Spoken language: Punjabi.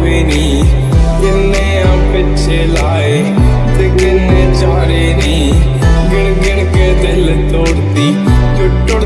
ਆਵੇ ਨਹੀਂ ਕਿੰਨੇ ਆ ਪਿੱਛੇ ਲਾਏ ਤੇ ਕਿੰਨੇ ਚਾਰੇ ਨਹੀਂ ਗਿਣ ਗਿਣ ਕੇ ਦਿਲ ਤੋੜਦੀ ਟੁੱਟ